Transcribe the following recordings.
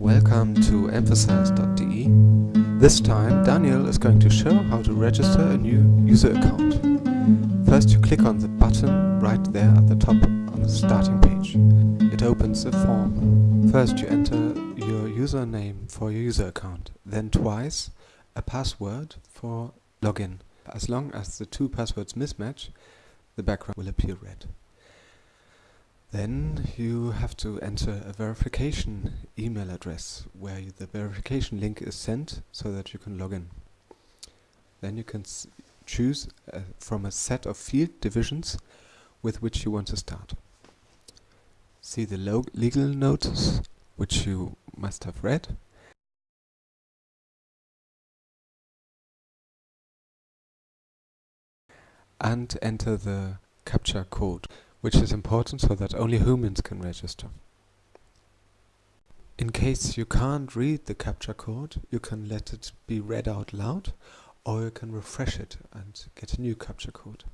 Welcome to emphasize.de. This time Daniel is going to show how to register a new user account. First you click on the button right there at the top on the starting page. It opens a form. First you enter your username for your user account, then twice a password for login. As long as the two passwords mismatch, the background will appear red. Then you have to enter a verification email address where the verification link is sent so that you can log in. Then you can choose uh, from a set of field divisions with which you want to start. See the legal notice which you must have read. And enter the captcha code which is important so that only humans can register. In case you can't read the captcha code, you can let it be read out loud or you can refresh it and get a new captcha code.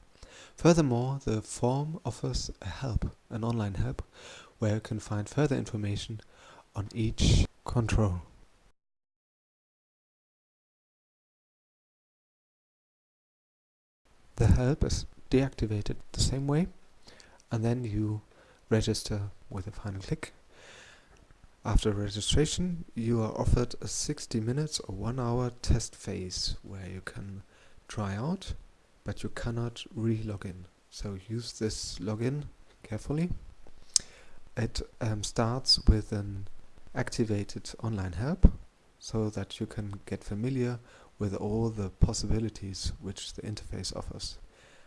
Furthermore, the form offers a help, an online help, where you can find further information on each control. The help is deactivated the same way and then you register with a final click. After registration, you are offered a 60 minutes or one hour test phase where you can try out, but you cannot re-log in. So use this login carefully. It um, starts with an activated online help so that you can get familiar with all the possibilities which the interface offers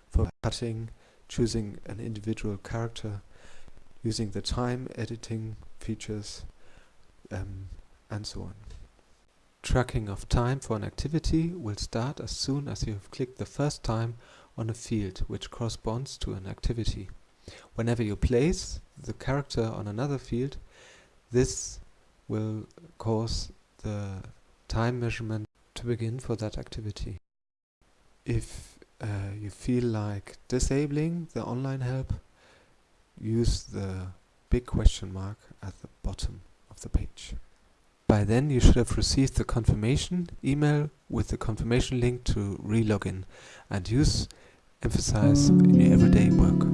for cutting, choosing an individual character, using the time editing features, um, and so on. Tracking of time for an activity will start as soon as you have clicked the first time on a field which corresponds to an activity. Whenever you place the character on another field, this will cause the time measurement to begin for that activity. If uh, you feel like disabling the online help, use the big question mark at the bottom of the page. By then you should have received the confirmation email with the confirmation link to re-login and use Emphasize in your everyday work.